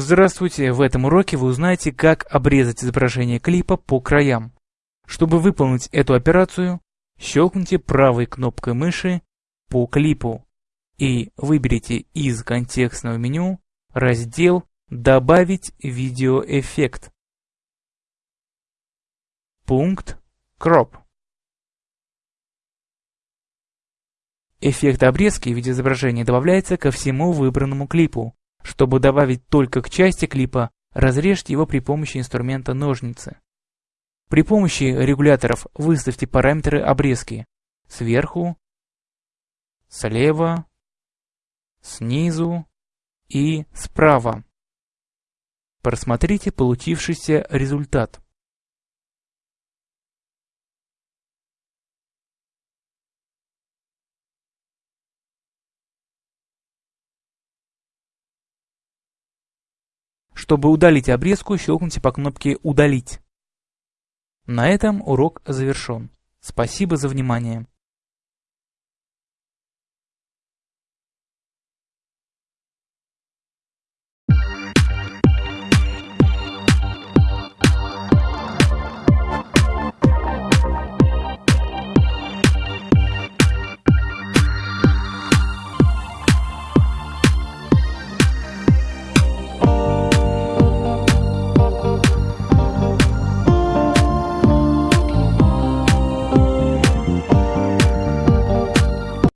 Здравствуйте! В этом уроке вы узнаете, как обрезать изображение клипа по краям. Чтобы выполнить эту операцию, щелкните правой кнопкой мыши по клипу и выберите из контекстного меню раздел «Добавить видеоэффект». Пункт Crop. Эффект обрезки видеоизображения добавляется ко всему выбранному клипу. Чтобы добавить только к части клипа, разрежьте его при помощи инструмента ножницы. При помощи регуляторов выставьте параметры обрезки сверху, слева, снизу и справа. Просмотрите получившийся результат. Чтобы удалить обрезку, щелкните по кнопке «Удалить». На этом урок завершен. Спасибо за внимание.